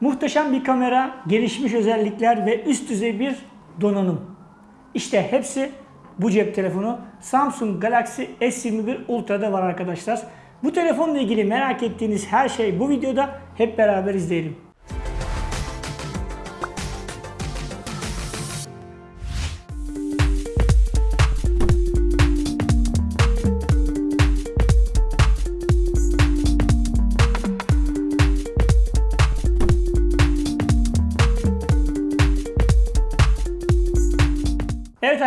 Muhteşem bir kamera, gelişmiş özellikler ve üst düzey bir donanım. İşte hepsi bu cep telefonu Samsung Galaxy S21 Ultra'da var arkadaşlar. Bu telefonla ilgili merak ettiğiniz her şey bu videoda hep beraber izleyelim.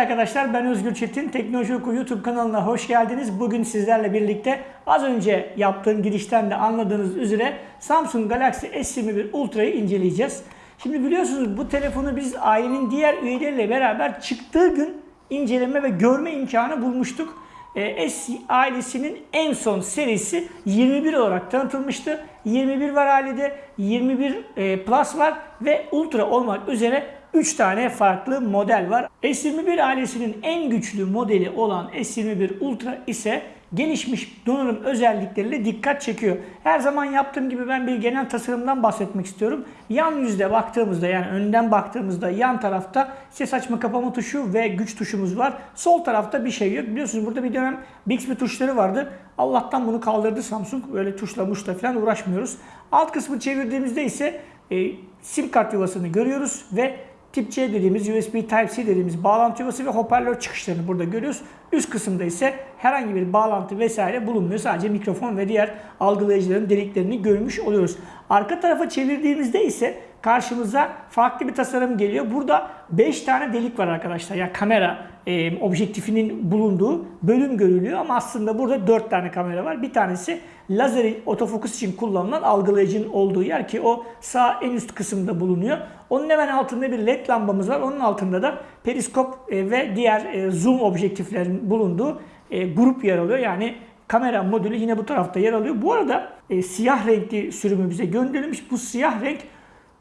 Arkadaşlar ben Özgür Çetin. Teknoloji Oku YouTube kanalına hoş geldiniz. Bugün sizlerle birlikte az önce yaptığım girişten de anladığınız üzere Samsung Galaxy S21 Ultra'yı inceleyeceğiz. Şimdi biliyorsunuz bu telefonu biz ailenin diğer üyeleriyle beraber çıktığı gün inceleme ve görme imkanı bulmuştuk. E, S ailesinin en son serisi 21 olarak tanıtılmıştı. 21 var ailede, 21 e, Plus var ve Ultra olmak üzere 3 tane farklı model var. S21 ailesinin en güçlü modeli olan S21 Ultra ise gelişmiş donanım özellikleriyle dikkat çekiyor. Her zaman yaptığım gibi ben bir genel tasarımdan bahsetmek istiyorum. Yan yüzde baktığımızda yani önden baktığımızda yan tarafta ses açma kapama tuşu ve güç tuşumuz var. Sol tarafta bir şey yok. Biliyorsunuz burada bir dönem Bixby tuşları vardı. Allah'tan bunu kaldırdı Samsung. Böyle tuşla muşla falan uğraşmıyoruz. Alt kısmı çevirdiğimizde ise e, sim kart yuvasını görüyoruz ve Tip C dediğimiz USB Type-C dediğimiz bağlantı yuvası ve hoparlör çıkışlarını burada görüyoruz. Üst kısımda ise herhangi bir bağlantı vesaire bulunmuyor. Sadece mikrofon ve diğer algılayıcıların deliklerini görmüş oluyoruz. Arka tarafa çevirdiğimizde ise karşımıza farklı bir tasarım geliyor. Burada 5 tane delik var arkadaşlar. Ya yani kamera e, objektifinin bulunduğu bölüm görülüyor ama aslında burada 4 tane kamera var. Bir tanesi lazer otofokus için kullanılan algılayıcının olduğu yer ki o sağ en üst kısımda bulunuyor. Onun hemen altında bir led lambamız var. Onun altında da periskop e, ve diğer e, zoom objektiflerin bulunduğu e, grup yer alıyor. Yani kamera modülü yine bu tarafta yer alıyor. Bu arada e, siyah renkli sürümü bize gönderilmiş. Bu siyah renk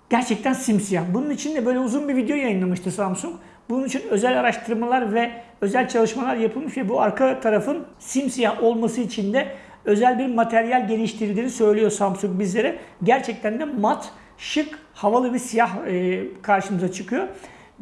gerçekten simsiyah. Bunun için de böyle uzun bir video yayınlamıştı Samsung. Bunun için özel araştırmalar ve özel çalışmalar yapılmış ve bu arka tarafın simsiyah olması için de özel bir materyal geliştirdiğini söylüyor Samsung bizlere. Gerçekten de mat, şık, havalı bir siyah e, karşımıza çıkıyor.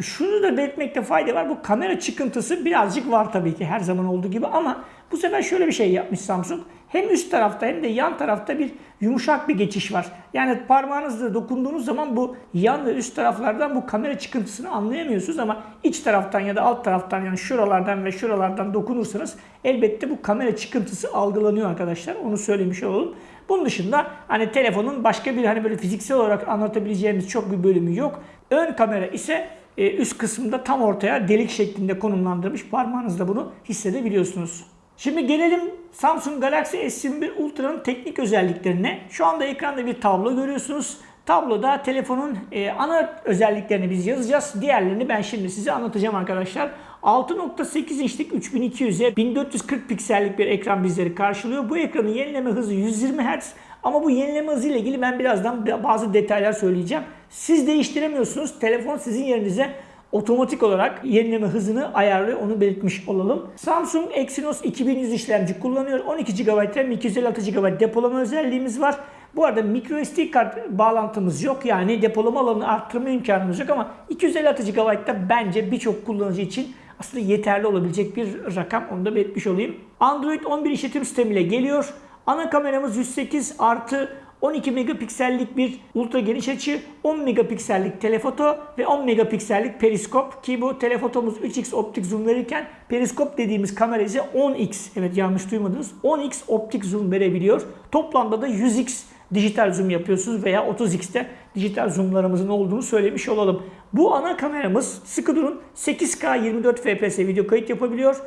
Şunu da belirtmekte fayda var. Bu kamera çıkıntısı birazcık var tabii ki her zaman olduğu gibi ama bu sefer şöyle bir şey yapmış Samsung. Hem üst tarafta hem de yan tarafta bir yumuşak bir geçiş var. Yani parmağınızla dokunduğunuz zaman bu yan ve üst taraflardan bu kamera çıkıntısını anlayamıyorsunuz ama iç taraftan ya da alt taraftan yani şuralardan ve şuralardan dokunursanız elbette bu kamera çıkıntısı algılanıyor arkadaşlar. Onu söylemiş olalım. Bunun dışında hani telefonun başka bir hani böyle fiziksel olarak anlatabileceğimiz çok bir bölümü yok. Ön kamera ise e, üst kısımda tam ortaya delik şeklinde konumlandırmış. Parmağınızla bunu hissedebiliyorsunuz. Şimdi gelelim Samsung Galaxy S21 Ultra'nın teknik özelliklerine. Şu anda ekranda bir tablo görüyorsunuz. Tabloda telefonun e, ana özelliklerini biz yazacağız. Diğerlerini ben şimdi size anlatacağım arkadaşlar. 6.8 inçlik 3200'e 1440 piksellik bir ekran bizleri karşılıyor. Bu ekranın yenileme hızı 120 Hz. Ama bu yenileme hızı ile ilgili ben birazdan bazı detaylar söyleyeceğim. Siz değiştiremiyorsunuz. Telefon sizin yerinize otomatik olarak yenileme hızını ayarlıyor. Onu belirtmiş olalım. Samsung Exynos 2100 işlemci kullanıyor. 12 GB RAM, 256 GB depolama özelliğimiz var. Bu arada microSD kart bağlantımız yok. Yani depolama alanını arttırma imkanımız yok ama 256 GB da bence birçok kullanıcı için aslında yeterli olabilecek bir rakam. Onu da belirtmiş olayım. Android 11 işletim sistemiyle geliyor. Ana kameramız 108 artı 12 megapiksellik bir ultra geniş açı, 10 megapiksellik telefoto ve 10 megapiksellik periskop ki bu telefotomuz 3x optik zoom verirken periskop dediğimiz kamera ise 10x evet yanlış duymadınız 10x optik zoom verebiliyor. Toplamda da 100x dijital zoom yapıyorsunuz veya 30x'te dijital zoomlarımızın olduğunu söylemiş olalım. Bu ana kameramız sıkı durun 8K 24 fps video kayıt yapabiliyor.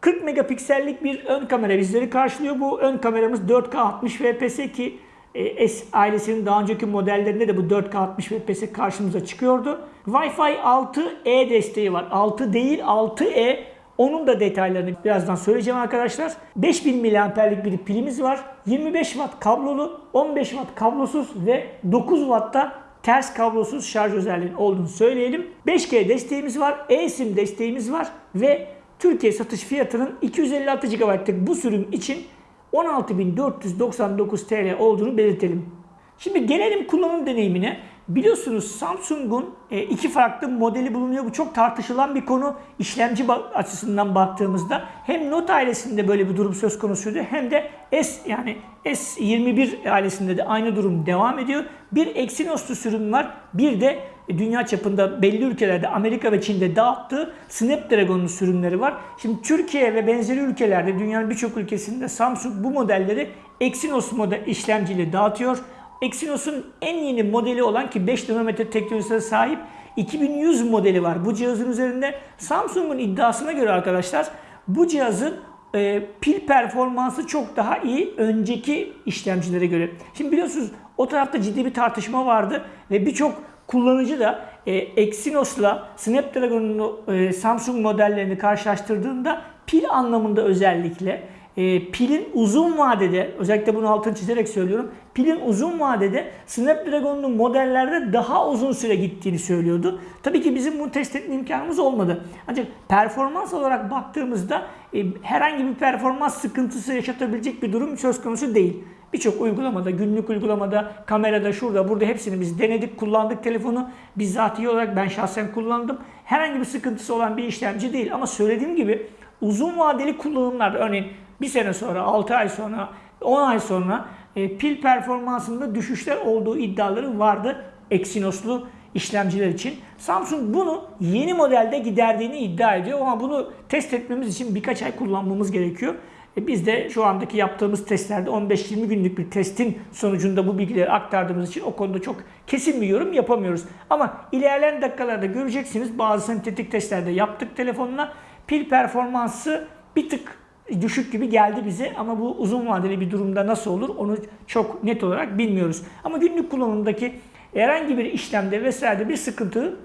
40 megapiksellik bir ön kamera bizleri karşılıyor. Bu ön kameramız 4K 60 fps ki S ailesinin daha önceki modellerinde de bu 4K 60 fps karşımıza çıkıyordu. Wi-Fi 6E desteği var. 6 değil 6E. Onun da detaylarını birazdan söyleyeceğim arkadaşlar. 5000 mAh'lik bir pilimiz var. 25 Watt kablolu, 15 Watt kablosuz ve 9 Watt'ta ters kablosuz şarj özelliğinin olduğunu söyleyelim. 5G desteğimiz var, eSIM desteğimiz var ve Türkiye satış fiyatının 256 GB'lık bu sürüm için 16.499 TL olduğunu belirtelim. Şimdi gelelim kullanım deneyimine. biliyorsunuz Samsung'un e, iki farklı modeli bulunuyor. Bu çok tartışılan bir konu. İşlemci açısından baktığımızda hem Note ailesinde böyle bir durum söz konusuydu hem de S yani S21 ailesinde de aynı durum devam ediyor. Bir Exynos'lu sürüm var. Bir de dünya çapında belli ülkelerde Amerika ve Çin'de dağıttığı Snapdragon'lu sürümleri var. Şimdi Türkiye ve benzeri ülkelerde dünyanın birçok ülkesinde Samsung bu modelleri Exynos model işlemciyle dağıtıyor. Exynos'un en yeni modeli olan ki 5 nanometre teknolojisine sahip 2100 modeli var. Bu cihazın üzerinde Samsung'un iddiasına göre arkadaşlar bu cihazın e, pil performansı çok daha iyi önceki işlemcilere göre. Şimdi biliyorsunuz o tarafta ciddi bir tartışma vardı ve birçok kullanıcı da e, Exynos'la Snapdragon'un e, Samsung modellerini karşılaştırdığında pil anlamında özellikle e, pilin uzun vadede, özellikle bunu altını çizerek söylüyorum, pilin uzun vadede Snapdragon'un modellerde daha uzun süre gittiğini söylüyordu. Tabii ki bizim bunu test etme imkanımız olmadı. Ancak performans olarak baktığımızda e, herhangi bir performans sıkıntısı yaşatabilecek bir durum söz konusu değil. Birçok uygulamada, günlük uygulamada, kamerada, şurada, burada hepsini biz denedik, kullandık telefonu. Bizzatihi olarak ben şahsen kullandım. Herhangi bir sıkıntısı olan bir işlemci değil. Ama söylediğim gibi uzun vadeli kullanımlarda örneğin bir sene sonra, 6 ay sonra, 10 ay sonra e, pil performansında düşüşler olduğu iddiaları vardı Exynos'lu işlemciler için. Samsung bunu yeni modelde giderdiğini iddia ediyor ama bunu test etmemiz için birkaç ay kullanmamız gerekiyor. E biz de şu andaki yaptığımız testlerde 15-20 günlük bir testin sonucunda bu bilgileri aktardığımız için o konuda çok kesin bir yorum yapamıyoruz. Ama ilerleyen dakikalarda göreceksiniz bazı sentetik testlerde yaptık telefonla pil performansı bir tık düşük gibi geldi bize ama bu uzun vadeli bir durumda nasıl olur onu çok net olarak bilmiyoruz. Ama günlük kullanımdaki herhangi bir işlemde vesaire bir sıkıntı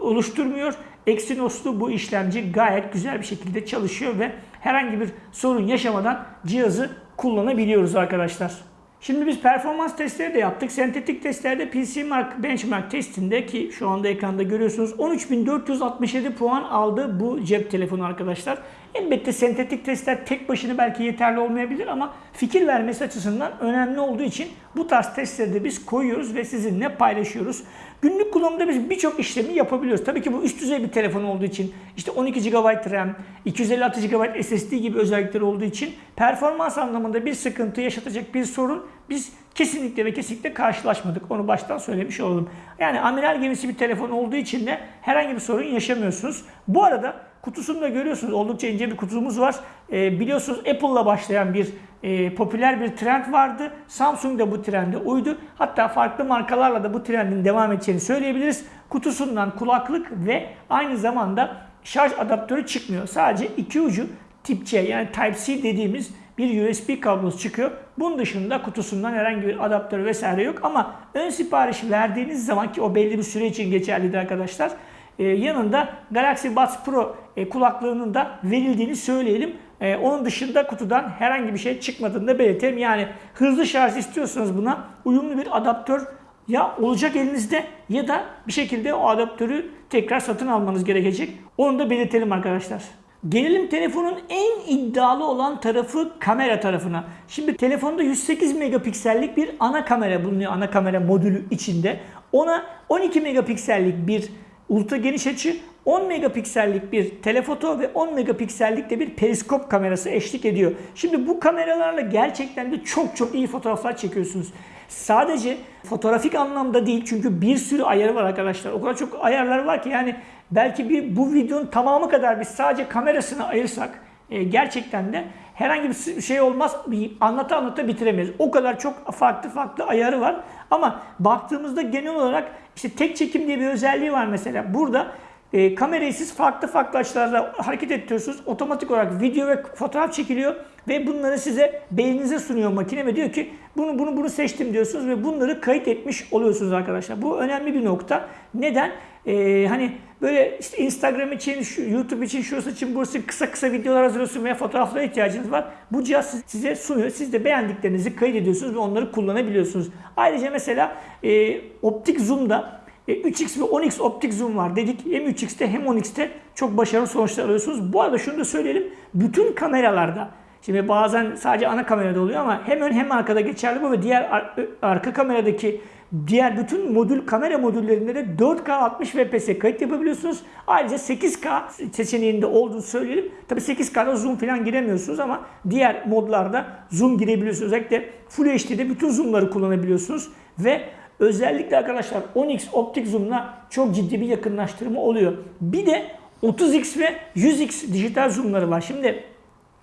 oluşturmuyor. Exynos'lu bu işlemci gayet güzel bir şekilde çalışıyor ve herhangi bir sorun yaşamadan cihazı kullanabiliyoruz arkadaşlar. Şimdi biz performans testleri de yaptık. Sentetik testlerde PC Mark Benchmark testinde ki şu anda ekranda görüyorsunuz 13.467 puan aldı bu cep telefonu arkadaşlar. Elbette sentetik testler tek başına belki yeterli olmayabilir ama fikir vermesi açısından önemli olduğu için bu tarz testleri de biz koyuyoruz ve sizinle paylaşıyoruz. Günlük kullanımda biz birçok işlemi yapabiliyoruz. Tabii ki bu üst düzey bir telefon olduğu için işte 12 GB RAM, 256 GB SSD gibi özellikleri olduğu için performans anlamında bir sıkıntı yaşatacak bir sorun biz kesinlikle ve kesinlikle karşılaşmadık. Onu baştan söylemiş olalım. Yani amiral gemisi bir telefon olduğu için de herhangi bir sorun yaşamıyorsunuz. Bu arada kutusunu da görüyorsunuz. Oldukça ince bir kutumuz var. E, biliyorsunuz Apple'la başlayan bir e, popüler bir trend vardı. Samsung da bu trende uydu. Hatta farklı markalarla da bu trendin devam edeceğini söyleyebiliriz. Kutusundan kulaklık ve aynı zamanda şarj adaptörü çıkmıyor. Sadece iki ucu tip C yani Type-C dediğimiz bir USB kablosu çıkıyor. Bunun dışında kutusundan herhangi bir adaptör vesaire yok ama ön sipariş verdiğiniz zaman ki o belli bir süre için geçerlidir arkadaşlar. Ee, yanında Galaxy Buds Pro e, kulaklığının da verildiğini söyleyelim. E, onun dışında kutudan herhangi bir şey çıkmadığını da belirtelim. Yani hızlı şarj istiyorsanız buna uyumlu bir adaptör ya olacak elinizde ya da bir şekilde o adaptörü tekrar satın almanız gerekecek. Onu da belirtelim arkadaşlar. Gelelim telefonun en iddialı olan tarafı kamera tarafına. Şimdi telefonda 108 megapiksellik bir ana kamera bulunuyor. Ana kamera modülü içinde. Ona 12 megapiksellik bir ultra geniş açı, 10 megapiksellik bir telefoto ve 10 megapiksellik de bir periskop kamerası eşlik ediyor. Şimdi bu kameralarla gerçekten de çok çok iyi fotoğraflar çekiyorsunuz. Sadece fotoğrafik anlamda değil çünkü bir sürü ayarı var arkadaşlar. O kadar çok ayarlar var ki yani belki bir bu videonun tamamı kadar biz sadece kamerasını ayırsak e, gerçekten de herhangi bir şey olmaz. Anlata anlata bitiremeyiz. O kadar çok farklı farklı ayarı var. Ama baktığımızda genel olarak işte tek çekim diye bir özelliği var mesela. Burada e, kamerayı siz farklı farklı açılarla hareket ettiriyorsunuz. Otomatik olarak video ve fotoğraf çekiliyor ve bunları size beyninize sunuyor makine ve diyor ki bunu bunu bunu seçtim diyorsunuz ve bunları kayıt etmiş oluyorsunuz arkadaşlar. Bu önemli bir nokta. Neden? Ee, hani böyle işte Instagram için, YouTube için, şurası için, burası kısa kısa videolar hazırlıyorsunuz veya fotoğraflara ihtiyacınız var. Bu cihaz size sunuyor. Siz de beğendiklerinizi kaydediyorsunuz ve onları kullanabiliyorsunuz. Ayrıca mesela e, optik zoom'da 3x e, ve 10x optik zoom var dedik. Hem 3x'te hem 10x'te çok başarılı sonuçlar alıyorsunuz. Bu arada şunu da söyleyelim. Bütün kameralarda Şimdi bazen sadece ana kamerada oluyor ama hem ön hem arkada geçerli bu ve diğer ar arka kameradaki Diğer bütün modül kamera modüllerinde de 4K 60 fps kayıt yapabiliyorsunuz. Ayrıca 8K seçeneğinde olduğunu söyleyelim. Tabi 8K'da zoom falan giremiyorsunuz ama diğer modlarda zoom girebiliyorsunuz. Özellikle Full HD'de bütün zoomları kullanabiliyorsunuz ve özellikle arkadaşlar 10x optik zoom'la çok ciddi bir yakınlaştırma oluyor. Bir de 30x ve 100x dijital zoom'ları var. Şimdi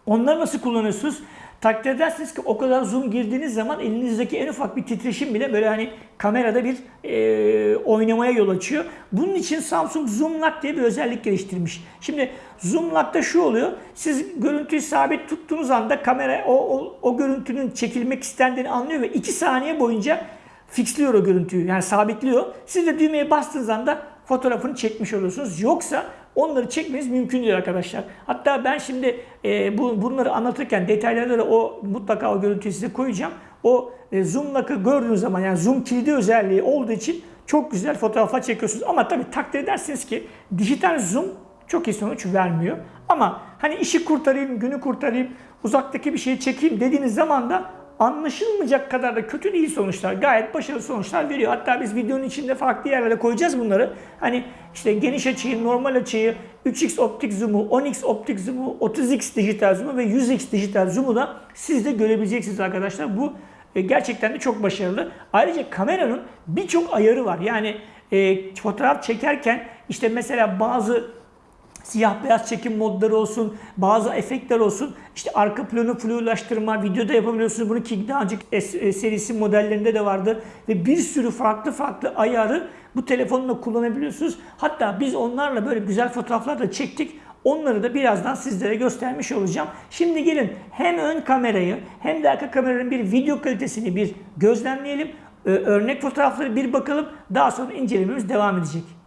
onları nasıl kullanıyorsunuz? Takdir edersiniz ki o kadar zoom girdiğiniz zaman elinizdeki en ufak bir titreşim bile böyle hani kamerada bir e, oynamaya yol açıyor. Bunun için Samsung Zoom Lock diye bir özellik geliştirmiş. Şimdi Zoom Lock'ta şu oluyor. Siz görüntüyü sabit tuttuğunuz anda kamera o, o, o görüntünün çekilmek istendiğini anlıyor ve 2 saniye boyunca fixliyor o görüntüyü. Yani sabitliyor. Siz de düğmeye bastığınız anda fotoğrafını çekmiş oluyorsunuz. Yoksa onları çekmeniz mümkün değil arkadaşlar. Hatta ben şimdi e, bu, bunları anlatırken detaylarda da o mutlaka o görüntüyü size koyacağım. O e, zoom lock'ı gördüğünüz zaman yani zoom kilidi özelliği olduğu için çok güzel fotoğraflar çekiyorsunuz. Ama tabii takdir edersiniz ki dijital zoom çok iyi sonuç vermiyor. Ama hani işi kurtarayım, günü kurtarayım, uzaktaki bir şeyi çekeyim dediğiniz zaman da anlaşılmayacak kadar da kötü değil sonuçlar. Gayet başarılı sonuçlar veriyor. Hatta biz videonun içinde farklı yerlere koyacağız bunları. Hani işte geniş açıyı, normal açıyı, 3x optik zoom'u, 10x optik zoom'u, 30x dijital zoom'u ve 100x dijital zoom'u da siz de görebileceksiniz arkadaşlar. Bu e, gerçekten de çok başarılı. Ayrıca kameranın birçok ayarı var. Yani e, fotoğraf çekerken işte mesela bazı siyah beyaz çekim modları olsun, bazı efektler olsun. İşte arka planı flulaştırma, videoda yapabiliyorsunuz. Bunu ki daha önceki e, serisi modellerinde de vardı. Ve bir sürü farklı farklı ayarı bu telefonla kullanabiliyorsunuz. Hatta biz onlarla böyle güzel fotoğraflar da çektik. Onları da birazdan sizlere göstermiş olacağım. Şimdi gelin hem ön kamerayı hem de arka kameranın bir video kalitesini bir gözlemleyelim. Örnek fotoğrafları bir bakalım. Daha sonra incelememiz devam edecek.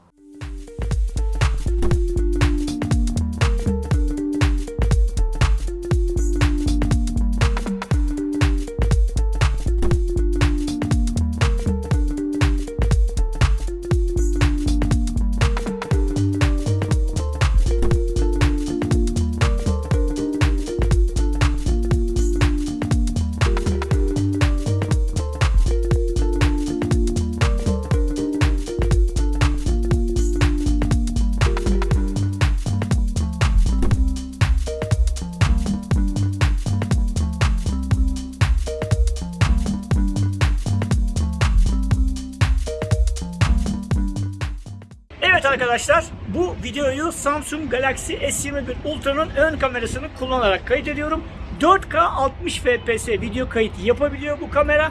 Arkadaşlar bu videoyu Samsung Galaxy S21 Ultra'nın ön kamerasını kullanarak kaydediyorum. 4K 60 fps video kayıt yapabiliyor bu kamera.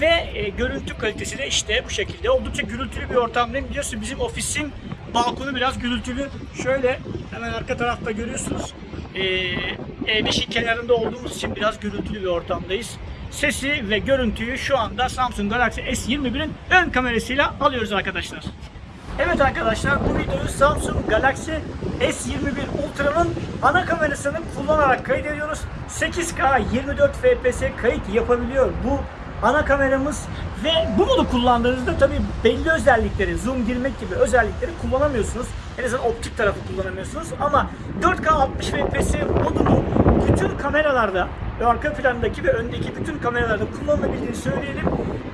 Ve e, görüntü kalitesi de işte bu şekilde. Oldukça gürültülü bir ortamdayım. Biliyorsun bizim ofisin balkonu biraz gürültülü. Şöyle hemen arka tarafta görüyorsunuz. E, E5'in kenarında olduğumuz için biraz gürültülü bir ortamdayız. Sesi ve görüntüyü şu anda Samsung Galaxy S21'in ön kamerasıyla alıyoruz arkadaşlar. Evet arkadaşlar bu videoyu Samsung Galaxy S21 Ultra'nın ana kamerasını kullanarak kaydediyoruz. 8K 24 fps kayıt yapabiliyor bu ana kameramız ve bu modu kullandığınızda tabi belli özellikleri, zoom girmek gibi özellikleri kullanamıyorsunuz. En azından optik tarafı kullanamıyorsunuz ama 4K 60 fps modunu bütün kameralarda arka plandaki ve öndeki bütün kameralarda kullanılabildiğini söyleyelim.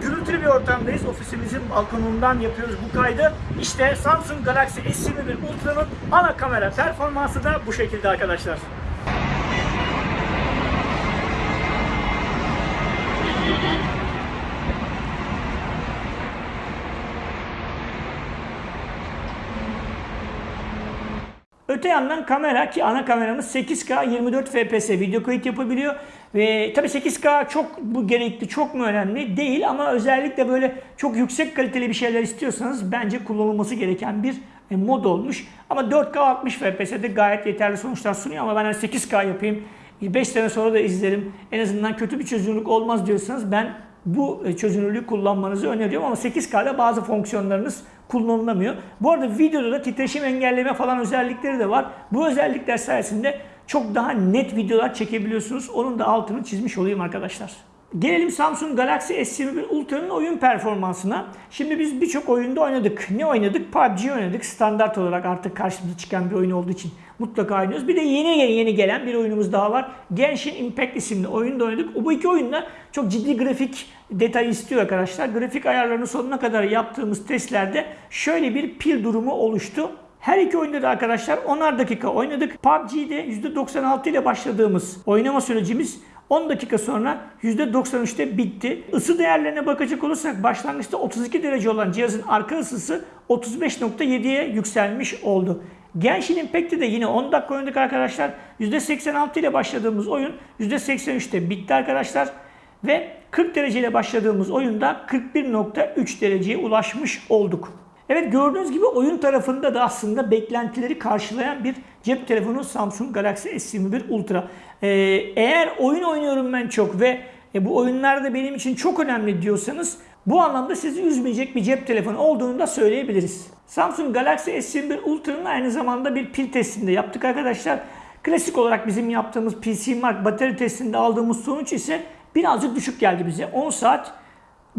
Gürültülü bir ortamdayız. Ofisimizin balkonundan yapıyoruz bu kaydı. İşte Samsung Galaxy S21 Ultra'nın ana kamera performansı da bu şekilde arkadaşlar. Öte yandan kamera ki ana kameramız 8K 24 fps video kayıt yapabiliyor. Ve tabi 8K çok bu gerekli, çok mu önemli değil ama özellikle böyle çok yüksek kaliteli bir şeyler istiyorsanız bence kullanılması gereken bir e, mod olmuş. Ama 4K 60 FPS'de gayet yeterli sonuçlar sunuyor ama ben 8K yapayım, 5 sene sonra da izlerim, en azından kötü bir çözünürlük olmaz diyorsanız ben bu e, çözünürlüğü kullanmanızı öneriyorum ama 8K'da bazı fonksiyonlarınız kullanılamıyor. Bu arada videoda da titreşim engelleme falan özellikleri de var. Bu özellikler sayesinde çok daha net videolar çekebiliyorsunuz. Onun da altını çizmiş olayım arkadaşlar. Gelelim Samsung Galaxy S21 Ultra'nın oyun performansına. Şimdi biz birçok oyunda oynadık. Ne oynadık? PUBG oynadık. Standart olarak artık karşımıza çıkan bir oyun olduğu için mutlaka oynuyoruz. Bir de yeni yeni, gelen bir oyunumuz daha var. Genshin Impact isimli oyunda oynadık. Bu iki oyunda çok ciddi grafik detay istiyor arkadaşlar. Grafik ayarlarını sonuna kadar yaptığımız testlerde şöyle bir pil durumu oluştu. Her iki oyunda da arkadaşlar 10'ar dakika oynadık. PUBG'de %96 ile başladığımız oynama sürecimiz 10 dakika sonra %93'te bitti. Isı değerlerine bakacak olursak başlangıçta 32 derece olan cihazın arka ısısı 35.7'ye yükselmiş oldu. Genshin Impact'te de yine 10 dakika oynadık arkadaşlar. %86 ile başladığımız oyun %83'te bitti arkadaşlar. Ve 40 dereceyle başladığımız oyunda 41.3 dereceye ulaşmış olduk. Evet gördüğünüz gibi oyun tarafında da aslında beklentileri karşılayan bir cep telefonu Samsung Galaxy S21 Ultra. Ee, eğer oyun oynuyorum ben çok ve e, bu oyunlar da benim için çok önemli diyorsanız bu anlamda sizi üzmeyecek bir cep telefonu olduğunu da söyleyebiliriz. Samsung Galaxy S21 Ultra'nın aynı zamanda bir pil testinde yaptık arkadaşlar. Klasik olarak bizim yaptığımız PC Mark batarya testinde aldığımız sonuç ise birazcık düşük geldi bize. 10 saat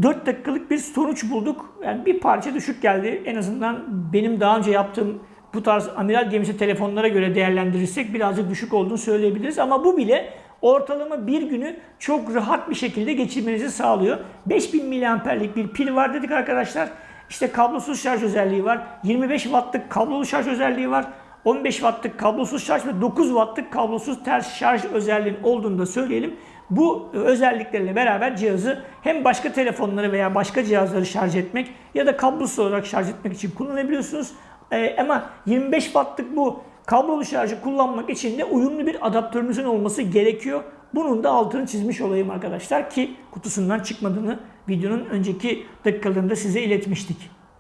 4 dakikalık bir sonuç bulduk. Yani bir parça düşük geldi. En azından benim daha önce yaptığım bu tarz amiral gemisi telefonlara göre değerlendirirsek birazcık düşük olduğunu söyleyebiliriz. Ama bu bile ortalama bir günü çok rahat bir şekilde geçirmenizi sağlıyor. 5000 miliamperlik bir pil var dedik arkadaşlar. İşte kablosuz şarj özelliği var. 25 wattlık kablolu şarj özelliği var. 15 wattlık kablosuz şarj ve 9 wattlık kablosuz ters şarj özelliğinin olduğunu da söyleyelim. Bu özelliklerle beraber cihazı hem başka telefonları veya başka cihazları şarj etmek ya da kablosuz olarak şarj etmek için kullanabiliyorsunuz. Ee, ama 25 wattlık bu kablolu şarjı kullanmak için de uyumlu bir adaptörünüzün olması gerekiyor. Bunun da altını çizmiş olayım arkadaşlar ki kutusundan çıkmadığını videonun önceki dakikalarında size iletmiştik.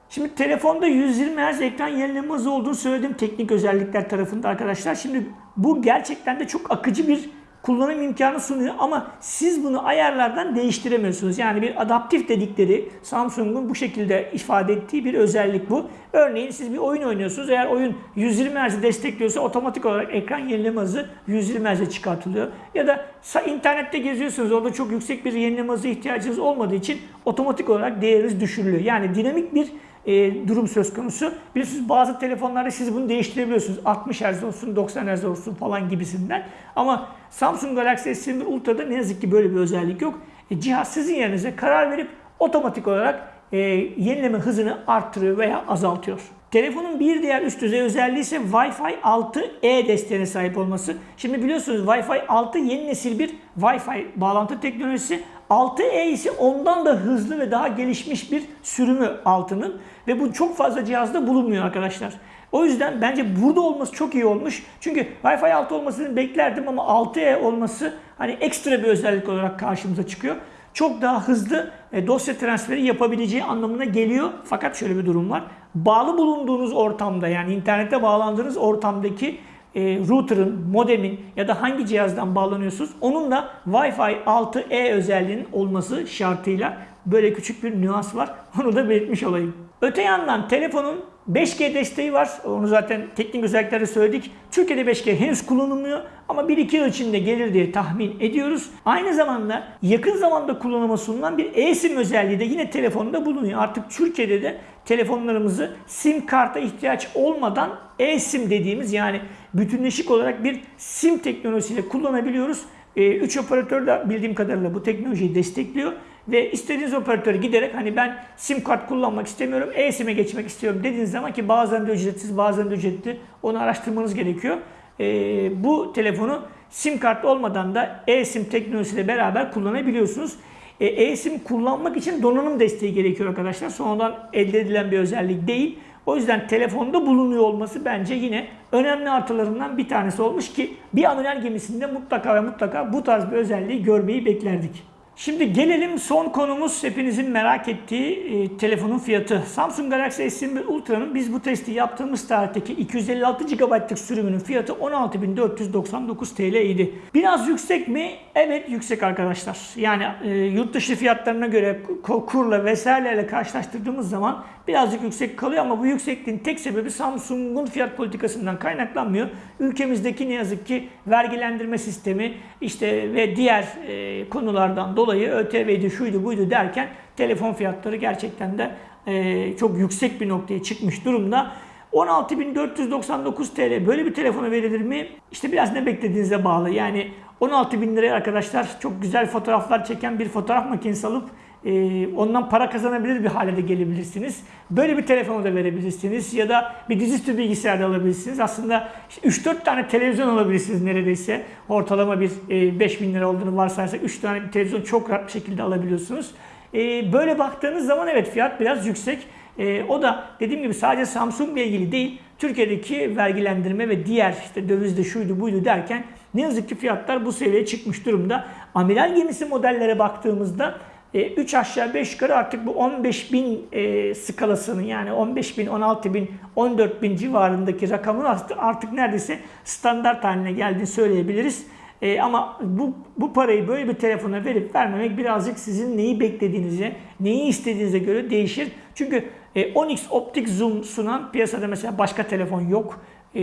Şimdi telefonda 120 Hz ekran yenileme hızı olduğunu söyledim teknik özellikler tarafında arkadaşlar. Şimdi bu gerçekten de çok akıcı bir kullanım imkanı sunuyor ama siz bunu ayarlardan değiştiremiyorsunuz. Yani bir adaptif dedikleri Samsung'un bu şekilde ifade ettiği bir özellik bu. Örneğin siz bir oyun oynuyorsunuz. Eğer oyun 120 Hz destekliyorsa otomatik olarak ekran yenileme hızı 120 Hz'e çıkartılıyor. Ya da internette geziyorsunuz. Orada çok yüksek bir yenileme hızı ihtiyacınız olmadığı için otomatik olarak değeriniz düşürülüyor. Yani dinamik bir e, durum söz konusu. Biliyorsunuz bazı telefonlarda siz bunu değiştirebiliyorsunuz. 60 Hz olsun, 90 Hz olsun falan gibisinden. Ama Samsung Galaxy S21 Ultra'da ne yazık ki böyle bir özellik yok. E, cihaz sizin yerinize karar verip otomatik olarak e, yenileme hızını arttırıyor veya azaltıyor. Telefonun bir diğer üst düzey özelliği ise Wi-Fi 6E desteğine sahip olması. Şimdi biliyorsunuz Wi-Fi 6 yeni nesil bir Wi-Fi bağlantı teknolojisi. 6E ise ondan da hızlı ve daha gelişmiş bir sürümü altının ve bu çok fazla cihazda bulunmuyor arkadaşlar. O yüzden bence burada olması çok iyi olmuş. Çünkü Wi-Fi 6 olmasını beklerdim ama 6E olması hani ekstra bir özellik olarak karşımıza çıkıyor. Çok daha hızlı e, dosya transferi yapabileceği anlamına geliyor. Fakat şöyle bir durum var. Bağlı bulunduğunuz ortamda yani internete bağlandığınız ortamdaki e, router'ın, modemin ya da hangi cihazdan bağlanıyorsunuz onun da Wi-Fi 6E özelliğinin olması şartıyla böyle küçük bir nüans var. Onu da belirtmiş olayım. Öte yandan telefonun 5G desteği var. Onu zaten teknik özellikleri söyledik. Türkiye'de 5G henüz kullanılmıyor ama 1-2 yıl içinde gelir diye tahmin ediyoruz. Aynı zamanda yakın zamanda kullanıma sunulan bir eSIM özelliği de yine telefonda bulunuyor. Artık Türkiye'de de telefonlarımızı SIM karta ihtiyaç olmadan eSIM dediğimiz yani bütünleşik olarak bir SIM teknolojisiyle kullanabiliyoruz. 3 operatör de bildiğim kadarıyla bu teknolojiyi destekliyor ve istediğiniz operatöre giderek hani ben sim kart kullanmak istemiyorum, e-sim'e geçmek istiyorum dediğiniz zaman ki bazen de ücretsiz bazen de ücretli onu araştırmanız gerekiyor. Ee, bu telefonu sim kart olmadan da e-sim teknolojisiyle beraber kullanabiliyorsunuz. E, e-sim kullanmak için donanım desteği gerekiyor arkadaşlar. Sonradan elde edilen bir özellik değil. O yüzden telefonda bulunuyor olması bence yine önemli artılarından bir tanesi olmuş ki bir amiral gemisinde mutlaka ve mutlaka bu tarz bir özelliği görmeyi beklerdik. Şimdi gelelim son konumuz hepinizin merak ettiği e, telefonun fiyatı. Samsung Galaxy S21 Ultra'nın biz bu testi yaptığımız tarihteki 256 GB'lık sürümünün fiyatı 16.499 TL idi. Biraz yüksek mi? Evet yüksek arkadaşlar. Yani e, yurt dışı fiyatlarına göre kurla vesaireyle karşılaştırdığımız zaman birazcık yüksek kalıyor ama bu yüksekliğin tek sebebi Samsung'un fiyat politikasından kaynaklanmıyor. Ülkemizdeki ne yazık ki vergilendirme sistemi işte ve diğer e, konulardan dolayı ÖTV'di şuydu buydu derken telefon fiyatları gerçekten de e, çok yüksek bir noktaya çıkmış durumda. 16.499 TL böyle bir telefona verilir mi? İşte biraz ne beklediğinize bağlı. Yani 16.000 liraya arkadaşlar çok güzel fotoğraflar çeken bir fotoğraf makinesi alıp e, ondan para kazanabilir bir hale de gelebilirsiniz. Böyle bir telefonu da verebilirsiniz ya da bir dizüstü bilgisayar da alabilirsiniz. Aslında işte 3-4 tane televizyon alabilirsiniz neredeyse. Ortalama bir e, 5000 lira olduğunu varsayarsak 3 tane bir televizyon çok rahat bir şekilde alabiliyorsunuz. E, böyle baktığınız zaman evet fiyat biraz yüksek. E, o da dediğim gibi sadece Samsung ile ilgili değil, Türkiye'deki vergilendirme ve diğer işte dövizde şuydu buydu derken ne yazık ki fiyatlar bu seviyeye çıkmış durumda. Amiral gemisi modellere baktığımızda 3 aşağı 5 yukarı artık bu 15 bin e, skalasının yani 15 bin, 16 bin, 14 bin civarındaki rakamın artık, artık neredeyse standart haline geldiğini söyleyebiliriz. E, ama bu, bu parayı böyle bir telefona verip vermemek birazcık sizin neyi beklediğinize, neyi istediğinize göre değişir. Çünkü e, 10x optik zoom sunan piyasada mesela başka telefon yok. E,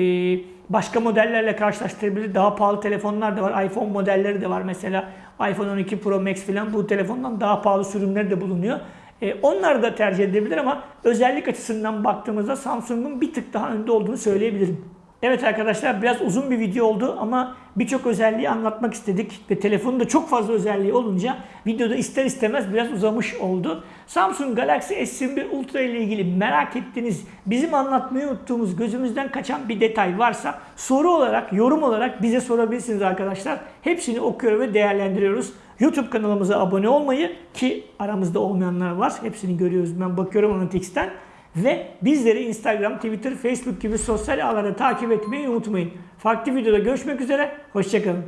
başka modellerle karşılaştırabilir. Daha pahalı telefonlar da var. iPhone modelleri de var mesela. iPhone 12 Pro Max falan bu telefondan daha pahalı sürümleri de bulunuyor. E, onlar da tercih edebilir ama özellik açısından baktığımızda Samsung'un bir tık daha önde olduğunu söyleyebilirim. Evet arkadaşlar biraz uzun bir video oldu ama birçok özelliği anlatmak istedik ve telefonun da çok fazla özelliği olunca videoda ister istemez biraz uzamış oldu. Samsung Galaxy S21 Ultra ile ilgili merak ettiğiniz, bizim anlatmayı unuttuğumuz, gözümüzden kaçan bir detay varsa soru olarak, yorum olarak bize sorabilirsiniz arkadaşlar. Hepsini okuyor ve değerlendiriyoruz. YouTube kanalımıza abone olmayı ki aramızda olmayanlar var. Hepsini görüyoruz. Ben bakıyorum Analytics'ten. Ve bizleri Instagram, Twitter, Facebook gibi sosyal ağlarda takip etmeyi unutmayın. Farklı videoda görüşmek üzere. Hoşçakalın.